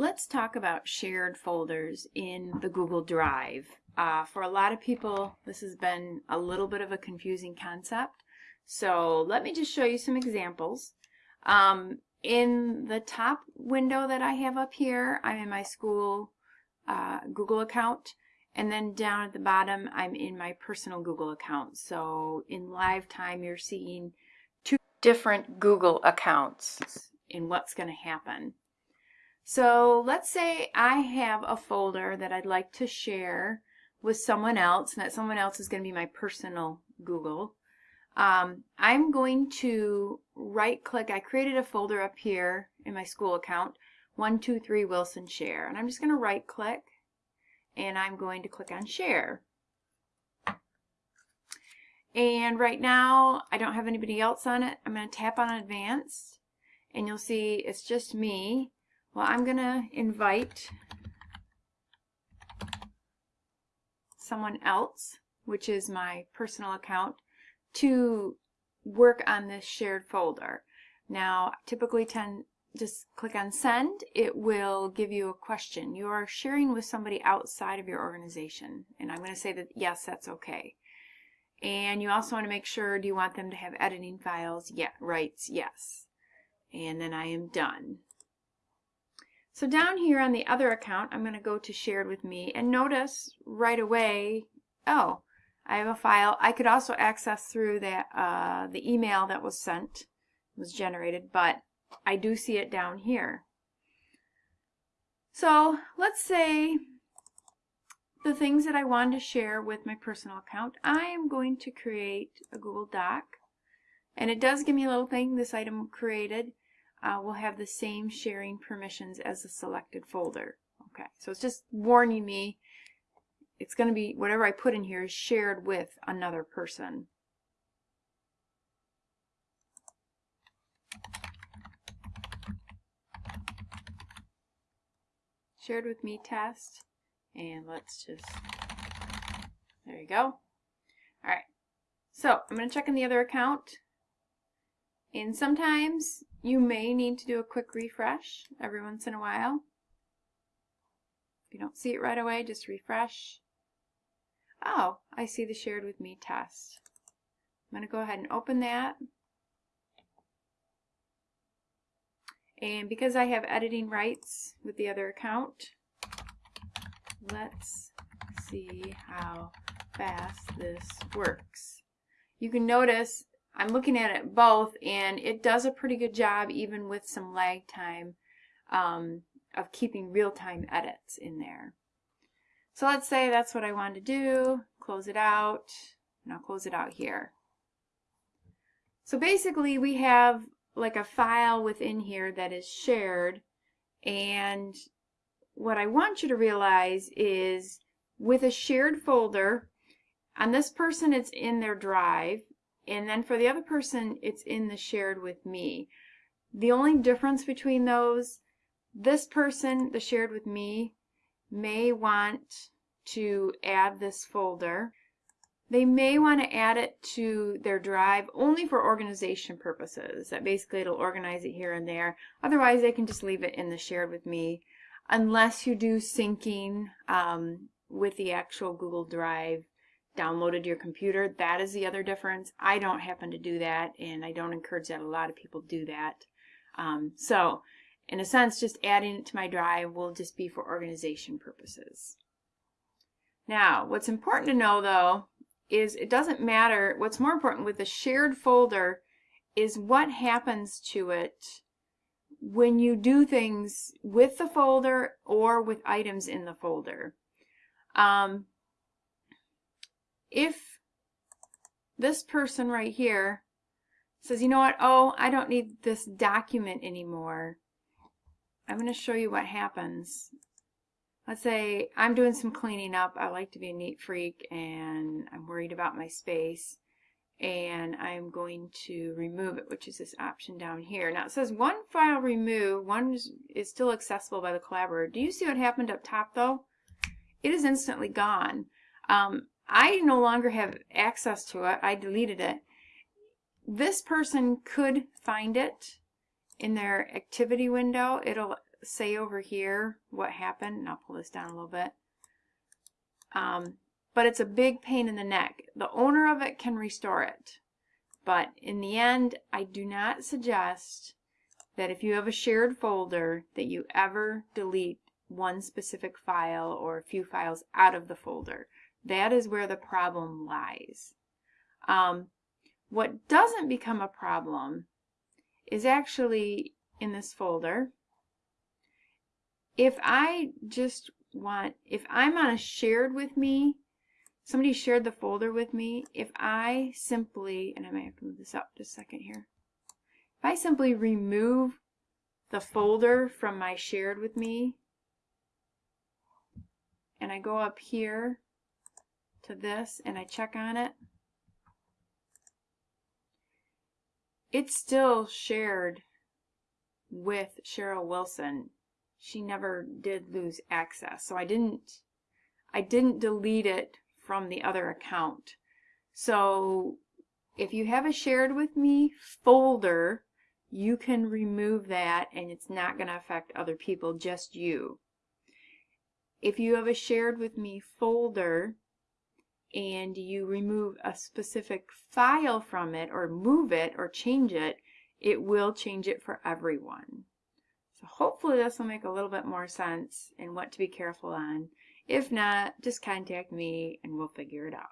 Let's talk about shared folders in the Google Drive. Uh, for a lot of people, this has been a little bit of a confusing concept. So let me just show you some examples. Um, in the top window that I have up here, I'm in my school uh, Google account. And then down at the bottom, I'm in my personal Google account. So in live time, you're seeing two different Google accounts in what's going to happen. So let's say I have a folder that I'd like to share with someone else, and that someone else is going to be my personal Google. Um, I'm going to right click, I created a folder up here in my school account, 123 Wilson Share, and I'm just going to right click and I'm going to click on share. And right now I don't have anybody else on it. I'm going to tap on advanced and you'll see it's just me well, I'm going to invite someone else, which is my personal account, to work on this shared folder. Now, typically tend just click on send. It will give you a question. You are sharing with somebody outside of your organization. And I'm going to say that yes, that's okay. And you also want to make sure, do you want them to have editing files? Yeah, rights, yes. And then I am done. So down here on the other account, I'm going to go to shared with me and notice right away, oh, I have a file. I could also access through that uh, the email that was sent, was generated, but I do see it down here. So let's say the things that I wanted to share with my personal account, I am going to create a Google Doc. And it does give me a little thing, this item created uh, will have the same sharing permissions as the selected folder. Okay, so it's just warning me it's going to be, whatever I put in here is shared with another person. Shared with me test. And let's just, there you go. Alright, so I'm going to check in the other account. And sometimes you may need to do a quick refresh every once in a while. If you don't see it right away, just refresh. Oh, I see the shared with me test. I'm going to go ahead and open that. And because I have editing rights with the other account, let's see how fast this works. You can notice I'm looking at it both and it does a pretty good job even with some lag time um, of keeping real-time edits in there. So let's say that's what I want to do, close it out, and I'll close it out here. So basically we have like a file within here that is shared and what I want you to realize is with a shared folder, on this person it's in their drive, and then for the other person, it's in the shared with me. The only difference between those, this person, the shared with me, may want to add this folder. They may want to add it to their drive only for organization purposes. That basically it'll organize it here and there. Otherwise, they can just leave it in the shared with me unless you do syncing um, with the actual Google Drive downloaded your computer. That is the other difference. I don't happen to do that, and I don't encourage that a lot of people do that. Um, so, in a sense, just adding it to my drive will just be for organization purposes. Now, what's important to know, though, is it doesn't matter. What's more important with the shared folder is what happens to it when you do things with the folder or with items in the folder. Um, if this person right here says, you know what, oh, I don't need this document anymore, I'm going to show you what happens. Let's say I'm doing some cleaning up. I like to be a neat freak and I'm worried about my space and I'm going to remove it, which is this option down here. Now it says one file remove, one is, still accessible by the collaborator. Do you see what happened up top though? It is instantly gone. Um, I no longer have access to it. I deleted it. This person could find it in their activity window. It'll say over here what happened, and I'll pull this down a little bit. Um, but it's a big pain in the neck. The owner of it can restore it. But in the end, I do not suggest that if you have a shared folder that you ever delete one specific file or a few files out of the folder. That is where the problem lies. Um, what doesn't become a problem is actually in this folder. If I just want, if I'm on a shared with me, somebody shared the folder with me, if I simply, and I might have to move this up just a second here, if I simply remove the folder from my shared with me, and I go up here to this and I check on it, it's still shared with Cheryl Wilson. She never did lose access. So I didn't I didn't delete it from the other account. So if you have a shared with me folder, you can remove that and it's not going to affect other people, just you. If you have a shared with me folder and you remove a specific file from it or move it or change it, it will change it for everyone. So hopefully this will make a little bit more sense and what to be careful on. If not, just contact me and we'll figure it out.